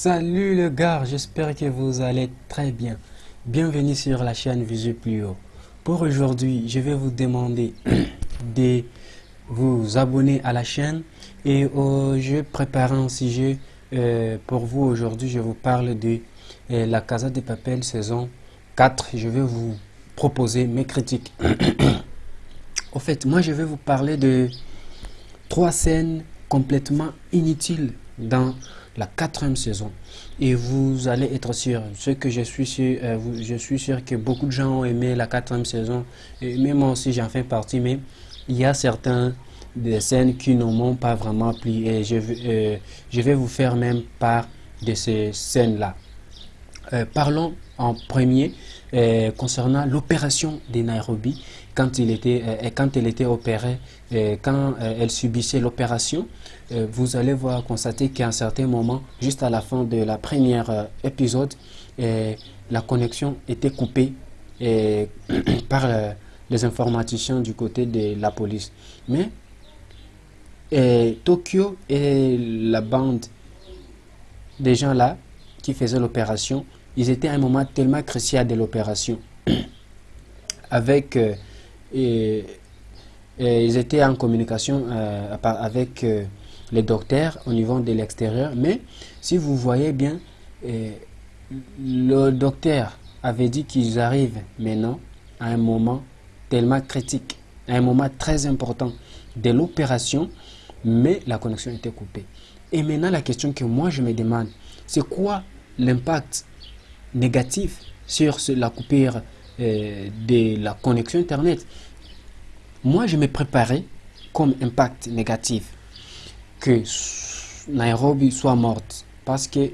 Salut le gars, j'espère que vous allez très bien. Bienvenue sur la chaîne Visu Plus Haut. Pour aujourd'hui, je vais vous demander de vous abonner à la chaîne et au jeu préparé un sujet euh, pour vous aujourd'hui. Je vous parle de euh, la Casa de Papel saison 4. Je vais vous proposer mes critiques. Au fait, moi je vais vous parler de trois scènes complètement inutiles dans la quatrième saison. Et vous allez être sûr, ce que je suis sûr, euh, je suis sûr que beaucoup de gens ont aimé la quatrième saison, et même moi aussi j'en fais partie, mais il y a certains des scènes qui ne m'ont pas vraiment plu et je, euh, je vais vous faire même part de ces scènes-là. Euh, parlons en premier concernant l'opération de Nairobi quand, il était, quand elle était opérée, quand elle subissait l'opération, vous allez voir constater qu'à un certain moment, juste à la fin de la première épisode, la connexion était coupée par les informaticiens du côté de la police. Mais Tokyo et la bande des gens là qui faisaient l'opération, ils étaient à un moment tellement crucial de l'opération. Avec et, ils étaient en communication euh, avec euh, les docteurs au niveau de l'extérieur. Mais si vous voyez bien, euh, le docteur avait dit qu'ils arrivent maintenant à un moment tellement critique, à un moment très important de l'opération, mais la connexion était coupée. Et maintenant, la question que moi je me demande, c'est quoi l'impact négatif sur la coupure de la connexion Internet moi, je me préparais comme impact négatif que Nairobi soit morte parce que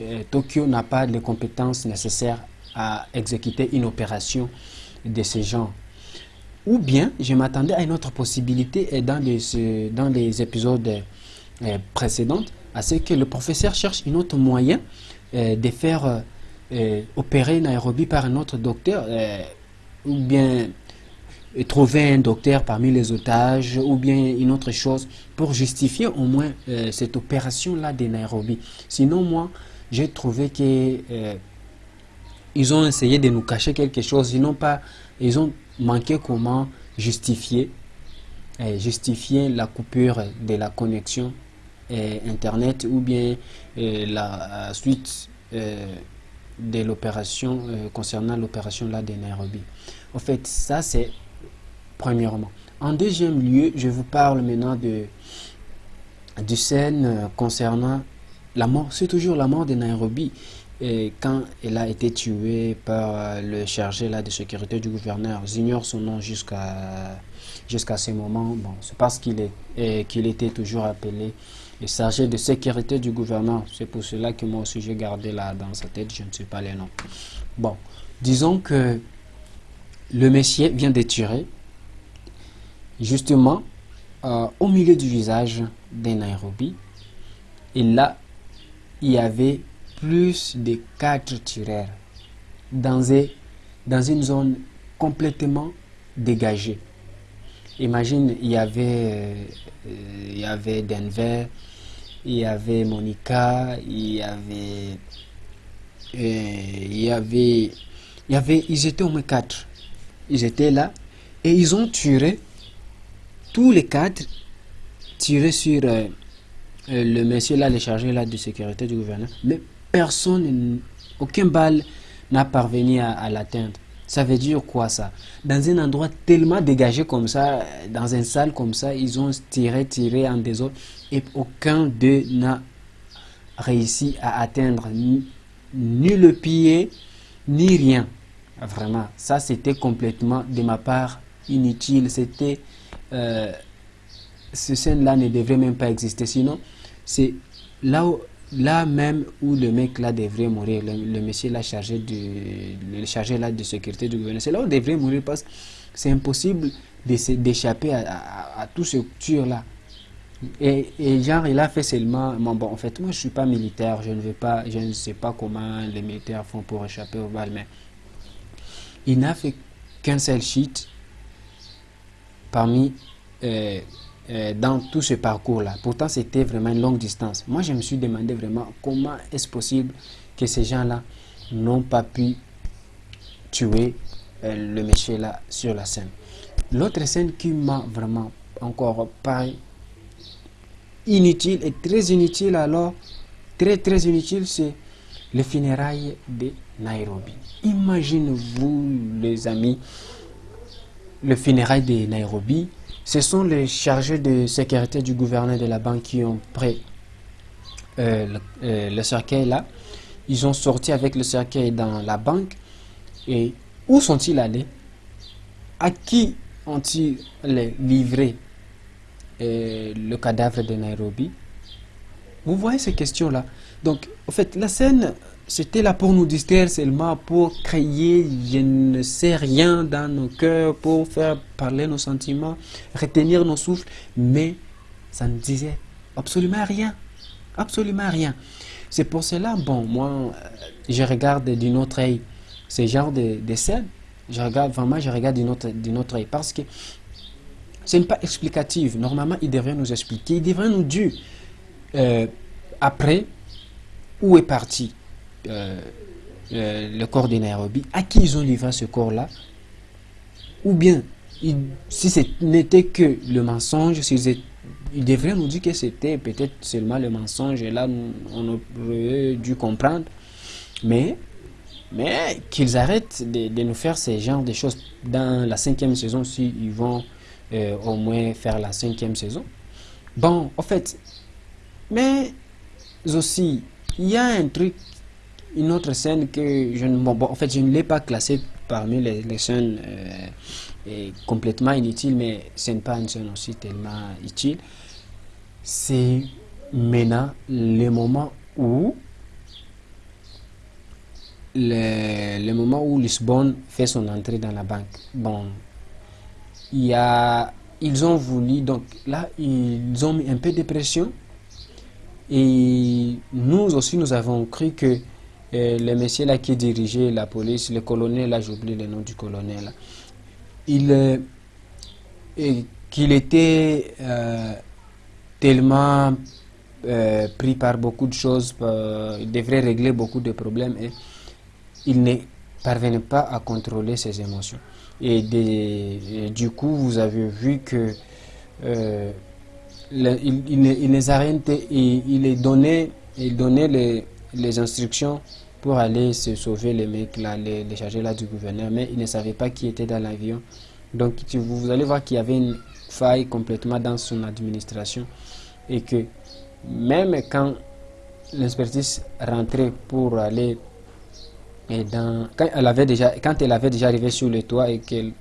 euh, Tokyo n'a pas les compétences nécessaires à exécuter une opération de ce genre. Ou bien, je m'attendais à une autre possibilité dans les, dans les épisodes euh, précédents, à ce que le professeur cherche un autre moyen euh, de faire opérer Nairobi par un autre docteur, ou bien trouver un docteur parmi les otages ou bien une autre chose pour justifier au moins euh, cette opération-là de Nairobi. Sinon, moi, j'ai trouvé que euh, ils ont essayé de nous cacher quelque chose. Ils n'ont pas, ils ont manqué comment justifier, euh, justifier la coupure de la connexion Internet ou bien la suite de l'opération concernant l'opération là de Nairobi. En fait, ça c'est premièrement. En deuxième lieu, je vous parle maintenant de, du scène euh, concernant la mort. C'est toujours la mort de Nairobi. Quand elle a été tuée par euh, le chargé là, de sécurité du gouverneur, j'ignore son nom jusqu'à jusqu'à ce moment. Bon, c'est parce qu'il est qu'il était toujours appelé le chargé de sécurité du gouverneur. C'est pour cela que moi aussi j'ai gardé là dans sa tête, je ne sais pas les noms. Bon, disons que le messier vient de tuer justement euh, au milieu du visage de Nairobi. Et là, il y avait plus de quatre tireurs dans une zone complètement dégagée. Imagine, il y avait, euh, il y avait Denver, il y avait Monica, il y avait, euh, il y avait, il y avait, ils étaient au moins quatre. Ils étaient là et ils ont tiré tous les quatre tirés sur euh, le monsieur là, le chargé là de sécurité du gouvernement, mais personne, aucun balle n'a parvenu à, l'atteindre. Ça veut dire quoi ça? Dans un endroit tellement dégagé comme ça, dans une salle comme ça, ils ont tiré, tiré en désordre et aucun d'eux n'a réussi à atteindre ni, ni, le pied, ni rien. Vraiment, ça c'était complètement de ma part inutile. C'était euh, ce scène-là ne devrait même pas exister. Sinon, c'est là, là même où le mec là devrait mourir, le, monsieur là chargé de, le chargé de sécurité du gouvernement, c'est là où il devrait mourir parce que c'est impossible d'échapper à, tout ce tir là. Et, et, genre, il a fait seulement. Bon, en fait, moi je suis pas militaire, je ne veux pas, je ne sais pas comment les militaires font pour échapper au balles, mais il n'a fait qu'un seul cheat parmi euh, euh, dans tout ce parcours-là. Pourtant, c'était vraiment une longue distance. Moi, je me suis demandé vraiment comment est-ce possible que ces gens-là n'ont pas pu tuer euh, le monsieur là sur la scène. L'autre scène qui m'a vraiment encore pareil inutile et très inutile alors, très très inutile, c'est les funérailles de Nairobi. Imaginez-vous les amis, le funérailles de Nairobi, ce sont les chargés de sécurité du gouverneur de la banque qui ont pris euh, euh, le, cercueil là. Ils ont sorti avec le cercueil dans la banque. Et où sont-ils allés? À qui ont-ils livré euh, le cadavre de Nairobi? Vous voyez ces questions-là. Donc, en fait, la scène c'était là pour nous distraire seulement, pour créer je ne sais rien dans nos cœurs, pour faire parler nos sentiments, retenir nos souffles, mais ça ne disait absolument rien. Absolument rien. C'est pour cela, bon, moi, euh, je regarde d'une autre œil ce genre de, scènes. Je regarde vraiment, je regarde d'une autre, autre œil parce que ce n'est pas explicatif. Normalement, il devrait nous expliquer, il devrait nous dire euh, après où est parti euh, le corps de Nairobi, à qui ils ont livré ce corps-là, ou bien, si ce n'était que le mensonge, ils, devraient nous dire que c'était peut-être seulement le mensonge, et là, on aurait dû comprendre, mais, mais qu'ils arrêtent de, nous faire ces genres de choses dans la cinquième saison, si ils vont euh, au moins faire la cinquième saison. Bon, en fait, mais aussi, il y a un truc une autre scène que je ne, en fait, je ne l'ai pas classée parmi les, scènes euh, complètement inutiles, mais ce n'est pas une scène aussi tellement utile. C'est maintenant le moment où le, le, moment où Lisbonne fait son entrée dans la banque. Bon, il y a, ils ont voulu, donc là, ils ont mis un peu de pression. Et nous aussi, nous avons cru que le monsieur là qui dirigeait la police, le colonel, là j'oublie le nom du colonel, il euh, qu'il était euh, tellement euh, pris par beaucoup de choses, il devrait régler beaucoup de problèmes et il ne parvenait pas à contrôler ses émotions. Et, du coup, vous avez vu que il, il, les arrêtait et il donnait, il donnait les les instructions pour aller se sauver les mecs là, les, les chargés là du gouverneur, mais ils ne savaient pas qui était dans l'avion. Donc vous, allez voir qu'il y avait une faille complètement dans son administration et que même quand l'inspectrice rentrait pour aller et dans, quand elle avait déjà quand elle avait déjà arrivé sur le toit et qu'elle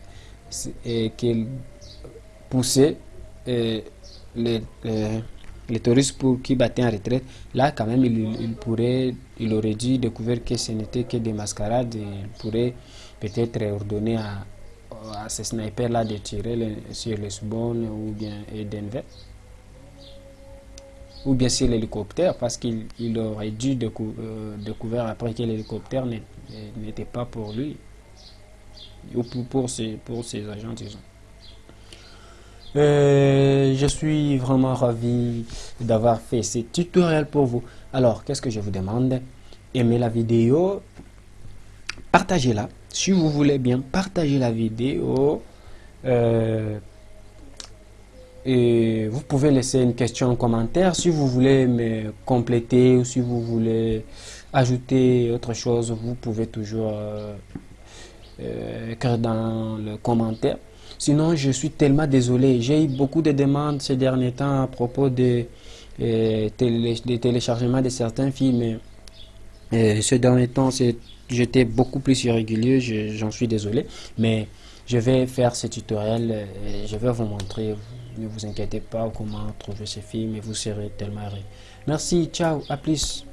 qu'elle poussait les, les les touristes pour qui battaient en retraite, là quand même il, aurait dû découvrir que ce n'était que des mascarades il pourrait peut-être ordonner à, ces snipers là de tirer sur Lisbonne ou bien Denver ou bien sur l'hélicoptère parce qu'il aurait dû euh, découvrir après que l'hélicoptère n'était pas pour lui ou pour ses agents disons. Euh, je suis vraiment ravi d'avoir fait ce tutoriel pour vous. Alors, qu'est-ce que je vous demande? Aimez la vidéo, partagez-la. Si vous voulez bien, partagez la vidéo. Euh, et vous pouvez laisser une question en commentaire si vous voulez me compléter ou si vous voulez ajouter autre chose, vous pouvez toujours euh, écrire dans le commentaire. Sinon, je suis tellement désolé. J'ai eu beaucoup de demandes ces derniers temps à propos de, euh, téléchargement de certains films. Euh, ces derniers temps, j'étais beaucoup plus irrégulier, j'en suis désolé. Mais je vais faire ce tutoriel et je vais vous montrer. Ne vous inquiétez pas comment trouver ces films et vous serez tellement heureux. Merci, ciao, à plus.